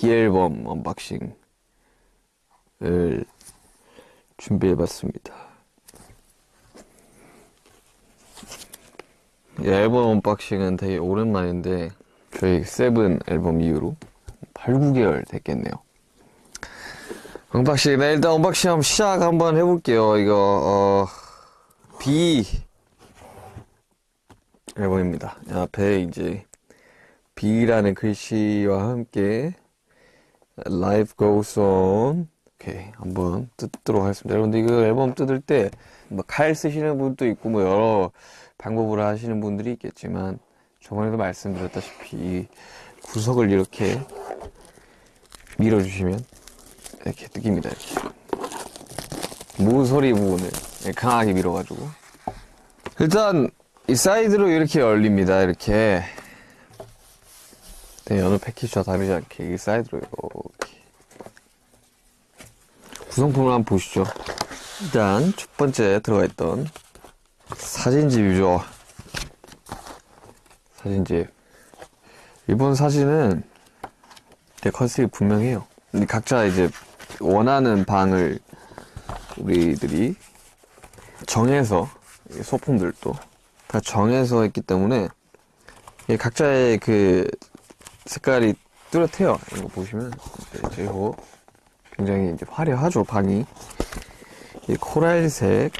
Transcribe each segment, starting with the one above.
BE 앨범 unboxing을 준비해봤습니다. 이 앨범 unboxing은 되게 오랜만인데 저희 seven 앨범 이후로 8, 9개월 됐겠네요. unboxing, 네, 일단 unboxing 한번 시작 한번 해볼게요. 이거, 어, BE 앨범입니다. 앞에 이제 B라는 글씨와 함께 Life Goes On 오케이 한번 뜯도록 하겠습니다. 여러분들 이거 앨범 뜯을 때 칼 쓰시는 분도 있고 뭐 여러 방법으로 하시는 분들이 있겠지만 저번에도 말씀드렸다시피 구석을 이렇게 밀어주시면 이렇게 뜯깁니다. 이렇게 모서리 부분을 강하게 밀어가지고 일단 이 사이드로 이렇게 열립니다. 이렇게 네, 어느 패키지와 다르지 않게 이 사이드로 이렇게 구성품을 한번 보시죠. 일단 첫 번째 들어가 있던 사진집이죠. 사진집. 이번 사진은 컨셉이 분명해요. 각자 이제 원하는 방을 우리들이 정해서 소품들도 다 정해서 했기 때문에 각자의 그 색깔이 뚜렷해요. 이거 보시면 그리고 굉장히 이제 화려하죠 방이 이 코랄색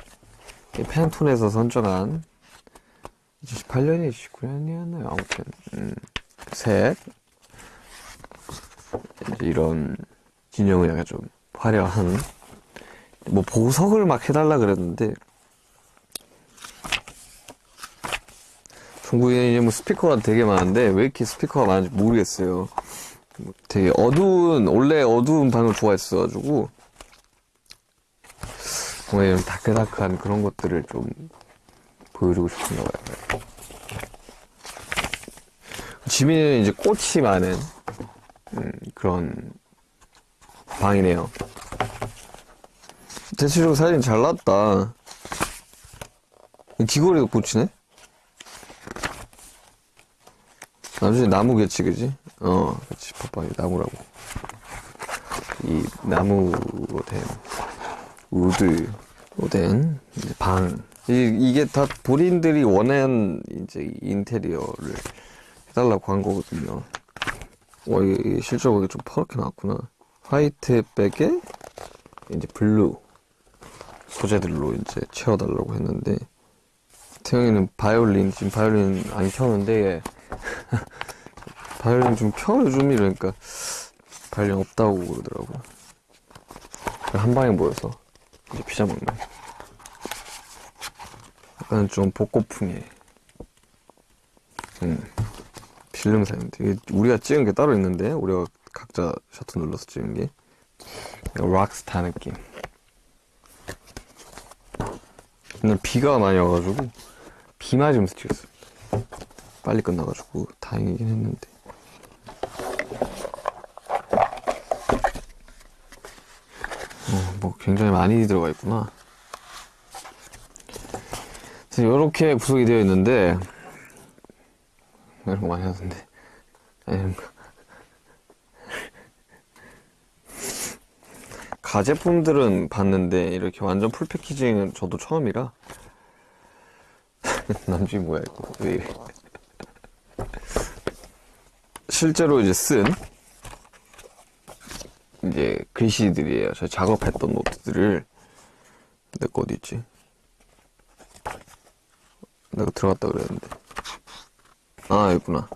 팬톤에서 선정한 2018년이 19년이었나요? 아무튼 음, 색 이런 진영을 약간 좀 화려한 뭐 보석을 막 해달라 그랬는데 중국에 이제 뭐 스피커가 되게 많은데 왜 이렇게 스피커가 많은지 모르겠어요. 되게 어두운 원래 어두운 방을 좋아했어가지고 뭔가 이 다크다크한 그런 것들을 좀 보여주고 싶은가 봐요. 지민은 이제 꽃이 많은 음, 그런 방이네요. 대체적으로 사진 잘 났다. 귀걸이가 꽃이네? 나중에 나무 개치, 그지? 어, 그치, 봐봐, 나무라고. 이 나무로 된 우드로 된 방. 이, 이게 다 본인들이 원하는 이제 인테리어를 해달라고 한 거거든요. 와, 이게 실제로 좀 퍼렇게 나왔구나. 화이트 백에 이제 블루 소재들로 이제 채워달라고 했는데 태형이는 바이올린 지금 바이올린 안 켜는데 바이올린 좀 켜, 좀 이러니까 바이올린 없다고 그러더라고. 한 방에 모여서 이제 피자 먹네. 약간 좀 복고풍의, 음, 필름 사인데. 우리가 찍은 게 따로 있는데, 우리가 각자 셔터 눌러서 찍은 게. 락스타 느낌. 근데 비가 많이 와가지고, 비 맞으면서 찍었어. 빨리 끝나가지고 다행이긴 했는데. 어, 뭐 굉장히 많이 들어가 있구나. 이렇게 구성이 되어 있는데 이런 거 많이 하던데. 가제품들은 봤는데 이렇게 완전 풀 패키징은 저도 처음이라. 남주이 뭐야 이거? 왜 이래 실제로 이제 쓴 이제 글씨들이에요. 저 작업했던 노트들을 내 거 어디 있지? 내가 들어갔다 그랬는데 아 있구나.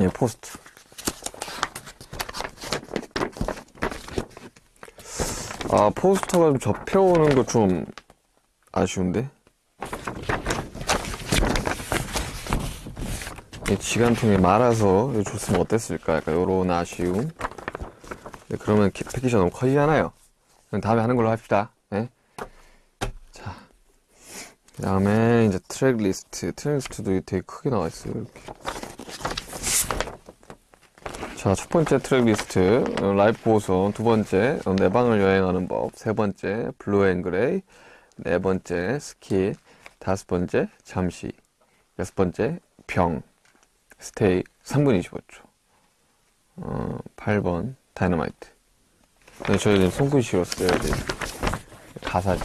예 포스트. 아 포스터가 좀 접혀오는 거 좀 아쉬운데 지관통에 말아서 줬으면 어땠을까? 약간 요런 아쉬움. 네, 그러면 패키지가 너무 커지잖아요. 다음에 하는 걸로 합시다. 네? 자, 그 다음에 이제 트랙 리스트 트랙 리스트도 되게 크게 나와 있어요 이렇게. 자, 첫 번째 트랙 리스트. Life Goes On 두 번째 내 방을 여행하는 법. 세 번째 Blue and Grey. 네 번째 Skit. 다섯 번째 잠시. 여섯 번째 병 스테이 3분 25초 어, 8번 다이너마이트. 네, 저희는 손글씨로 써야 돼. 가사지.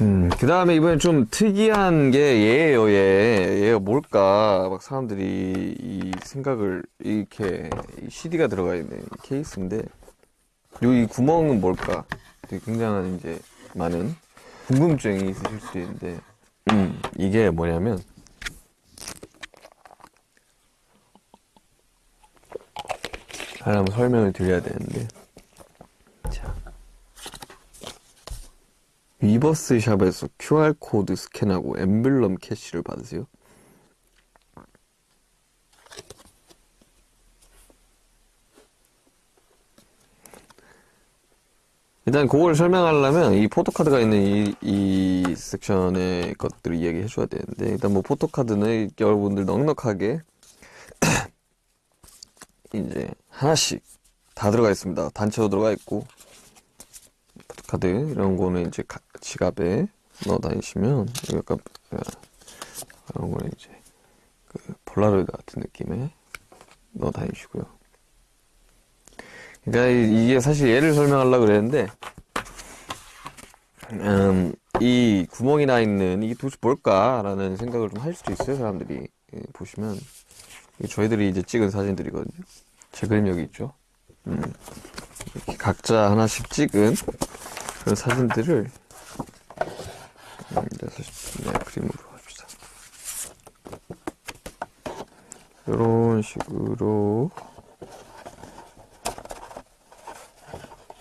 음, 그 다음에 이번에 좀 특이한 게 얘예요, 얘. 얘가 뭘까? 막 사람들이 이 생각을, 이렇게, 이 CD가 들어가 있는 케이스인데, 요이 구멍은 뭘까? 되게 굉장한 이제 많은 궁금증이 있으실 수 있는데, 음, 이게 뭐냐면, 하나만 설명을 드려야 되는데, 자. 위버스 샵에서 QR코드 스캔하고 엠블럼 캐시를 받으세요. 일단 그걸 설명하려면 이 포토카드가 있는 이, 이 섹션의 것들을 이야기해 줘야 되는데 일단 뭐 포토카드는 여러분들 넉넉하게 이제 하나씩 다 들어가 있습니다. 단체로 들어가 있고 포토카드 이런 거는 이제 가- 지갑에 넣어 다니시면 약간 어, 이런 거는 이제 그 폴라로이드 같은 느낌에 넣어 다니시고요. 그러니까 이- 이게 사실 얘를 설명하려고 그랬는데 음, 이 구멍이 나 있는 이게 도대체 뭘까라는 생각을 좀 할 수도 있어요 사람들이 예, 보시면 저희들이 이제 찍은 사진들이거든요 제 그림 여기 있죠? 음, 각자 하나씩 찍은 그런 사진들을 음, 네, 그림으로 합시다. 이런 식으로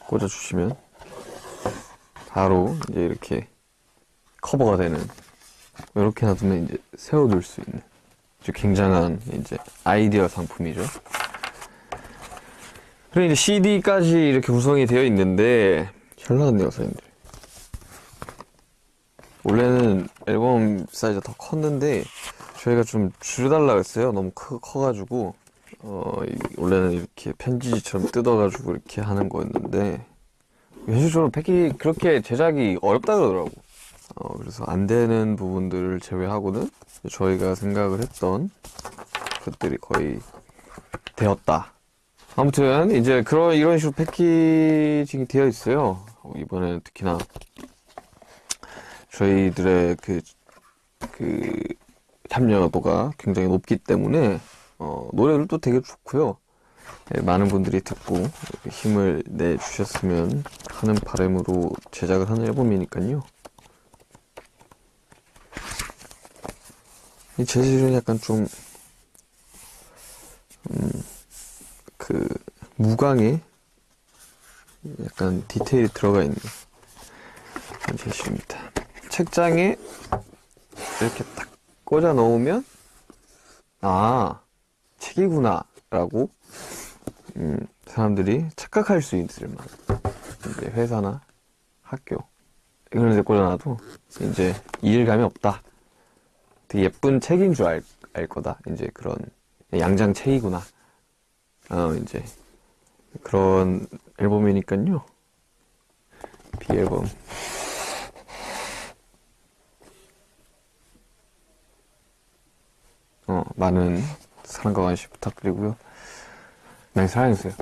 꽂아주시면 바로 이제 이렇게 커버가 되는 이렇게 놔두면 이제 세워둘 수 있는 굉장한 이제 아이디어 상품이죠. 그리고 이제 CD까지 이렇게 구성이 되어 있는데 잘 나왔네요, 사장님들. 원래는 앨범 사이즈가 더 컸는데 저희가 좀 줄여달라고 했어요. 너무 커, 커가지고 어, 이- 원래는 이렇게 편지지처럼 뜯어가지고 이렇게 하는 거였는데 현실적으로 패키 그렇게 제작이 어렵다 그러더라고. 어, 그래서 안 되는 부분들을 제외하고는 저희가 생각을 했던 것들이 거의 되었다. 아무튼 이제 그런 이런 식으로 패키징이 되어 있어요. 어, 이번에는 특히나 저희들의 그, 그 참여도가 굉장히 높기 때문에 어, 노래들도 되게 좋고요. 예, 많은 분들이 듣고 힘을 내 주셨으면 하는 바람으로 제작을 하는 앨범이니까요. 이 재질은 약간 좀, 음, 그, 무광에 약간 디테일이 들어가 있는 재질입니다. 책장에 이렇게 딱 꽂아 넣으면, 아, 책이구나, 라고 음, 사람들이 착각할 수 있을 만한 이제 회사나 학교 이런 데 꽂아놔도 이제 이해감이 없다. 되게 예쁜 책인 줄 알, 알 거다. 이제 그런 양장 책이구나. 어, 이제 그런 앨범이니까요. 비앨범. 어, 많은 사랑과 관심 부탁드리고요. 많이 사랑해주세요.